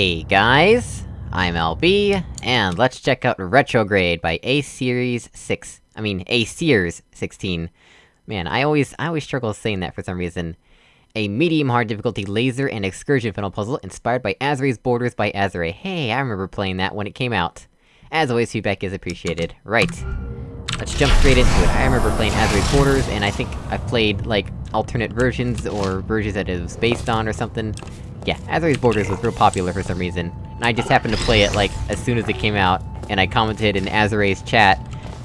Hey guys, I'm LB, and let's check out Retrograde by A-Series 6. I mean, A-Sears 16. Man, I always- I always struggle saying that for some reason. A medium-hard difficulty laser and excursion funnel puzzle inspired by Azrae's Borders by Azrae. Hey, I remember playing that when it came out. As always, feedback is appreciated. Right. Let's jump straight into it. I remember playing Azrae's Borders, and I think I've played, like, alternate versions, or versions that it was based on or something. Yeah, Azrae's Borders was real popular for some reason, and I just happened to play it, like, as soon as it came out, and I commented in Azrae's chat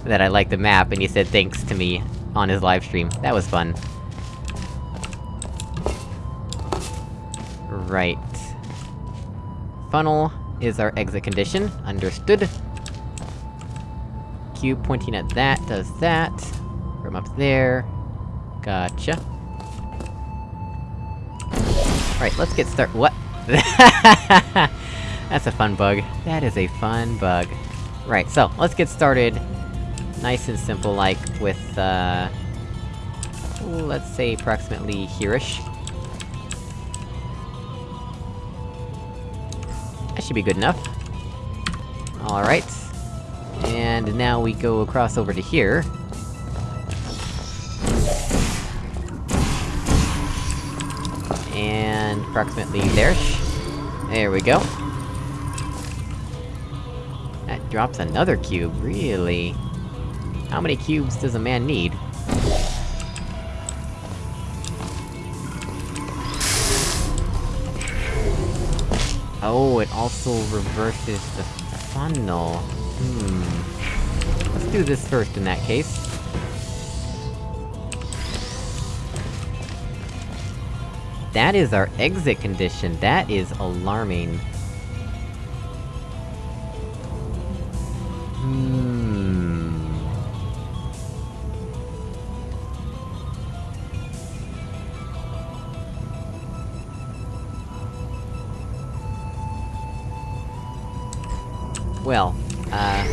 that I liked the map, and he said thanks to me on his livestream. That was fun. Right. Funnel is our exit condition, understood. Cube pointing at that does that. From up there. Gotcha. Alright, let's get start- what? That's a fun bug. That is a fun bug. Right, so, let's get started nice and simple, like, with, uh... Let's say approximately here-ish. That should be good enough. Alright. And now we go across over to here. And approximately there. There we go. That drops another cube, really? How many cubes does a man need? Oh, it also reverses the funnel. Hmm. Let's do this first in that case. That is our exit condition, that is alarming. Hmm... Well, uh...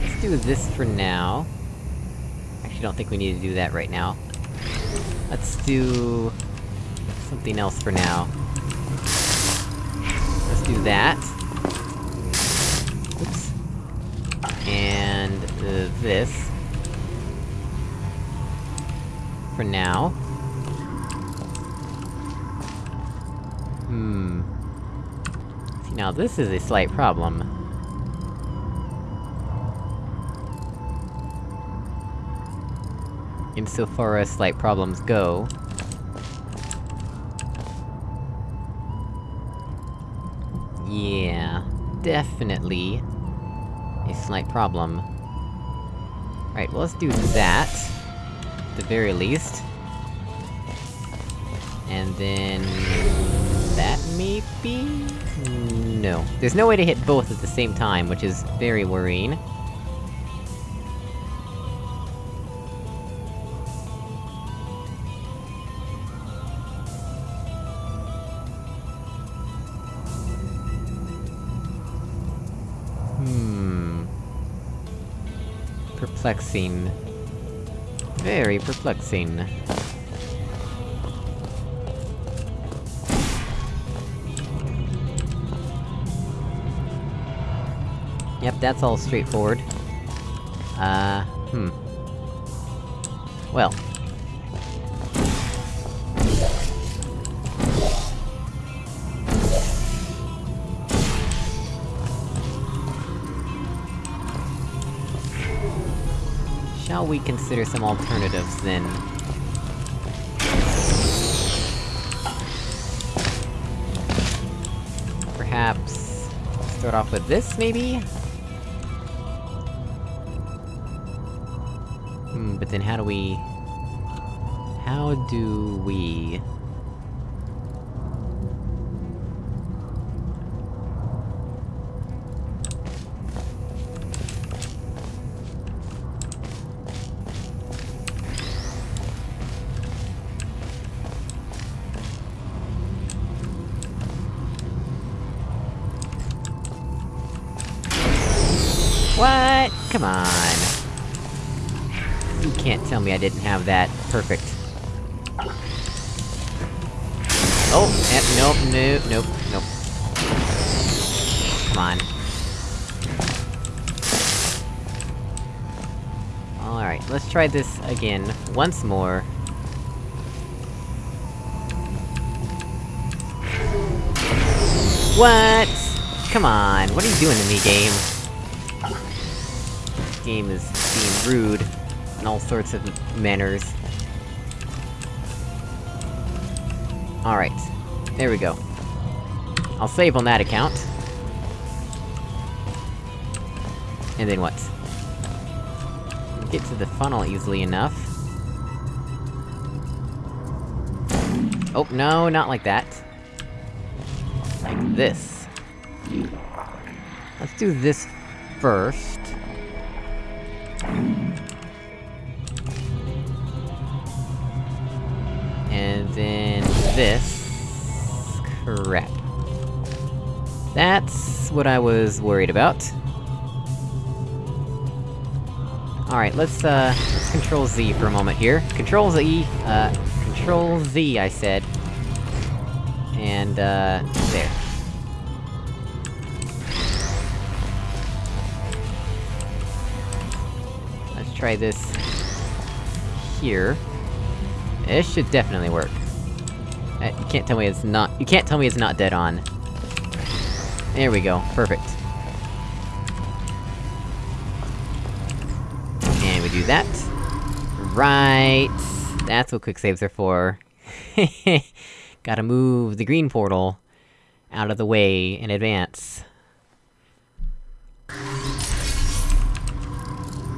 Let's do this for now. Actually, don't think we need to do that right now. Let's do... something else for now. Let's do that. Oops. And... Uh, this. For now. Hmm... See, now this is a slight problem. Insofar as slight problems go... Yeah... Definitely... A slight problem. Right, well let's do that. At the very least. And then... That maybe? No. There's no way to hit both at the same time, which is very worrying. Perplexing. Very perplexing. Yep, that's all straightforward. Uh, hmm. Well. Shall we consider some alternatives, then? Perhaps... start off with this, maybe? Hmm, but then how do we... How do we... Come on. You can't tell me I didn't have that perfect. Oh, eh, nope, nope, nope, nope. come on. Alright, let's try this again, once more. What? Come on, what are you doing to me, game? Game is being rude, in all sorts of manners. Alright. There we go. I'll save on that account. And then what? Get to the funnel easily enough. Oh, no, not like that. Like this. Let's do this first. This... Crap. That's what I was worried about. Alright, let's, uh, let's Control Z for a moment here. Control Z, uh, Control Z, I said. And, uh, there. Let's try this... here. This should definitely work. Uh, you can't tell me it's not- you can't tell me it's not dead on. There we go, perfect. And we do that. Right! That's what quick saves are for. Gotta move the green portal out of the way in advance.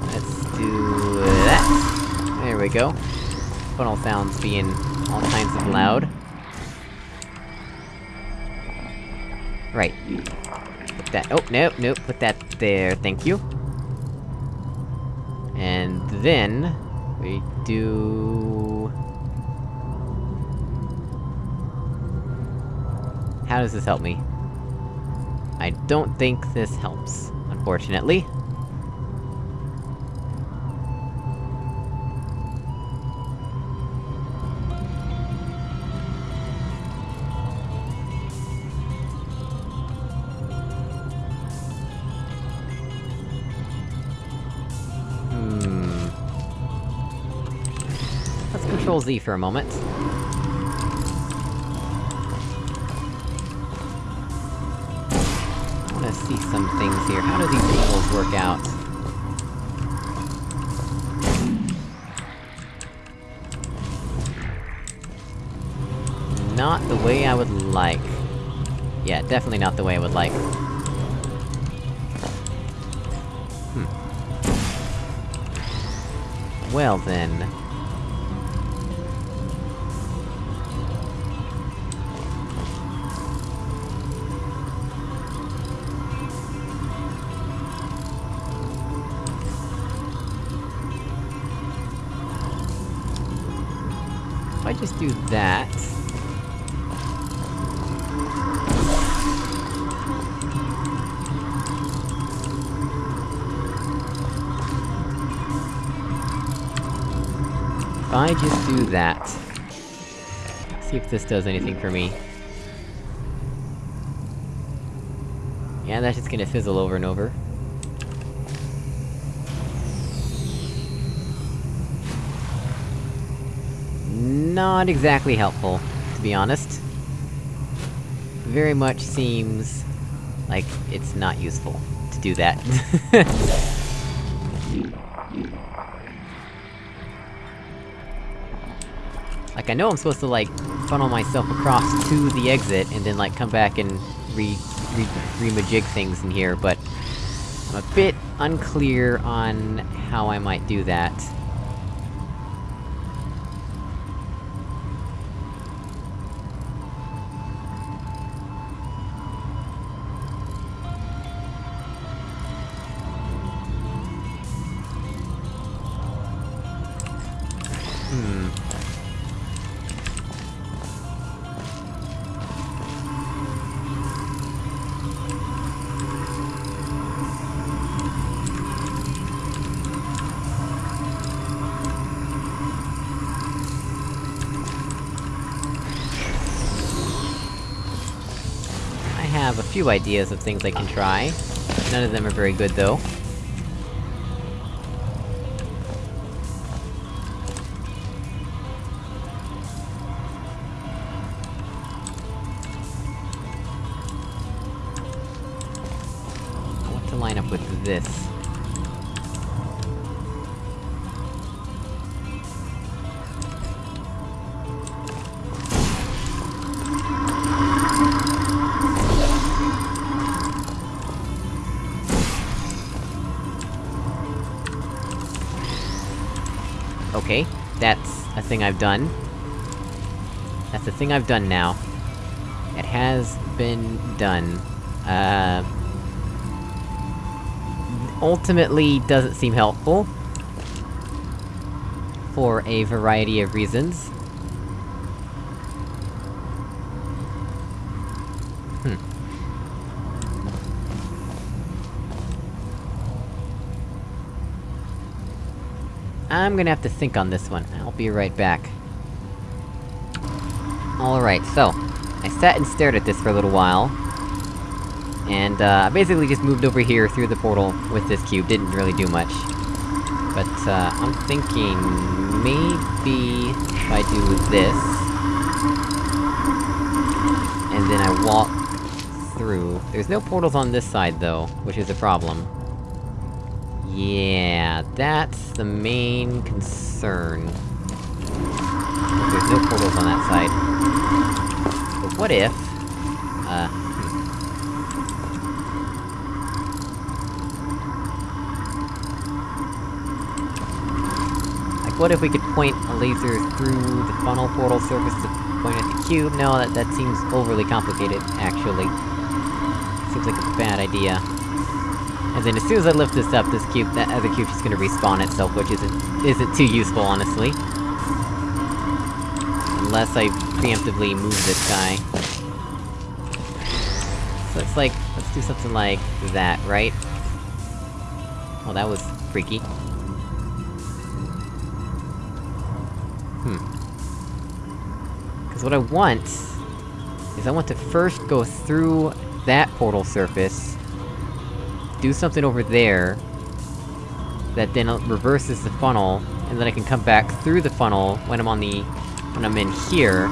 Let's do that. There we go. Funnel sounds being all kinds of loud. Right. Put that- oh, nope, nope, put that there, thank you. And then... We do... How does this help me? I don't think this helps, unfortunately. Let's control Z for a moment. I wanna see some things here. How do these angles work out? Not the way I would like. Yeah, definitely not the way I would like. Hmm. Well then... just do that... If I just do that... See if this does anything for me. Yeah, that's just gonna fizzle over and over. Not exactly helpful, to be honest. Very much seems... like it's not useful to do that. Like, I know I'm supposed to, like, funnel myself across to the exit, and then, like, come back and re- re- re-majig things in here, but... I'm a bit unclear on how I might do that. Have a few ideas of things I can try. None of them are very good, though. That's a thing I've done. That's a thing I've done now. It has been done. Uh... Ultimately, doesn't seem helpful. For a variety of reasons. Hmm. I'm gonna have to think on this one. I'll be right back. Alright, so... I sat and stared at this for a little while. And, uh, I basically just moved over here through the portal with this cube, didn't really do much. But, uh, I'm thinking... Maybe... If I do this... And then I walk... through... There's no portals on this side, though, which is a problem. Yeah, that's the main concern. There's no portals on that side. But what if... Uh... Hmm. Like, what if we could point a laser through the funnel portal surface to point at the cube? No, that- that seems overly complicated, actually. Seems like a bad idea. And then as soon as I lift this up, this cube- that other cube's just gonna respawn itself, which isn't- isn't too useful, honestly. Unless I preemptively move this guy. So it's like, let's do something like that, right? Well, that was freaky. Hmm. Cause what I want... is I want to first go through that portal surface, do something over there, that then reverses the funnel, and then I can come back through the funnel when I'm on the... when I'm in here.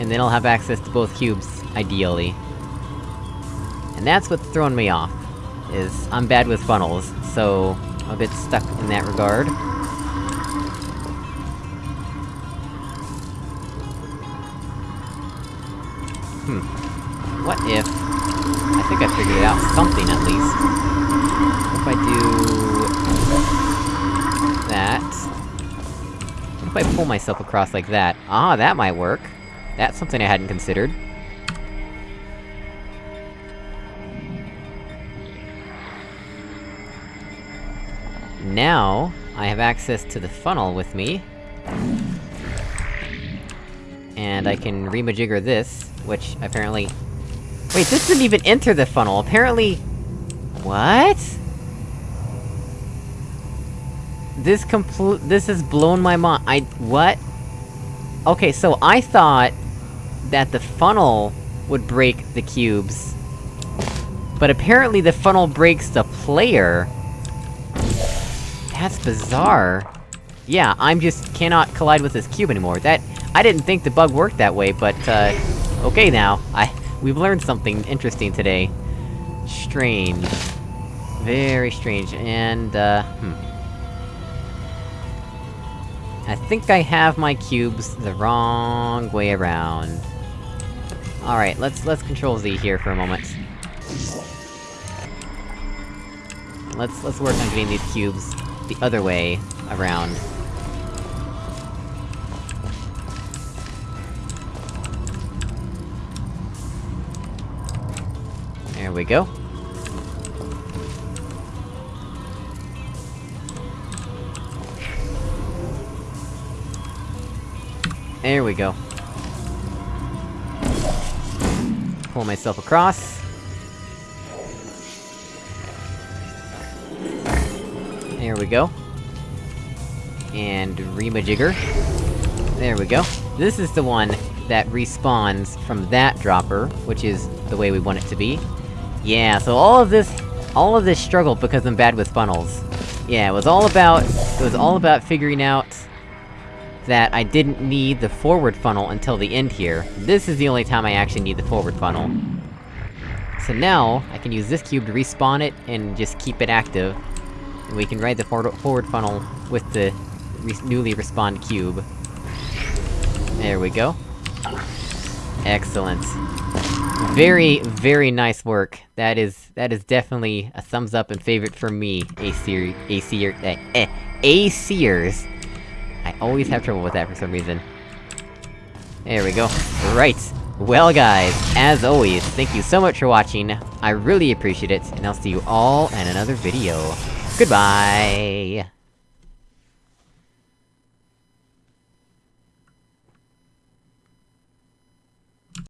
And then I'll have access to both cubes, ideally. And that's what's throwing me off, is I'm bad with funnels, so... I'm a bit stuck in that regard. Hmm. What if... Think I figured out, something at least. If I do... that... What if I pull myself across like that? Ah, that might work! That's something I hadn't considered. Now, I have access to the funnel with me. And I can remajigger this, which apparently... Wait, this didn't even enter the funnel, apparently... What? This complete- this has blown my mind- I- what? Okay, so I thought... that the funnel would break the cubes. But apparently the funnel breaks the player! That's bizarre. Yeah, I'm just cannot collide with this cube anymore. That- I didn't think the bug worked that way, but, uh... Okay now, I- we've learned something interesting today. Strange. Very strange, and, uh, hmm. I think I have my cubes the wrong way around. Alright, let's- let's control Z here for a moment. Let's- let's work on getting these cubes the other way around. We go. There we go. Pull myself across. There we go. And remajigger. There we go. This is the one that respawns from that dropper, which is the way we want it to be. Yeah, so all of this- all of this struggle because I'm bad with funnels. Yeah, it was all about- it was all about figuring out that I didn't need the forward funnel until the end here. This is the only time I actually need the forward funnel. So now, I can use this cube to respawn it, and just keep it active. And we can ride the for forward funnel with the re newly respawned cube. There we go. Excellent. Very, very nice work. That is- that is definitely a thumbs up and favorite for me, A-Seer- A-Seer- eh, eh, A-Seers. I always have trouble with that for some reason. There we go. Right. Well guys, as always, thank you so much for watching, I really appreciate it, and I'll see you all in another video. Goodbye!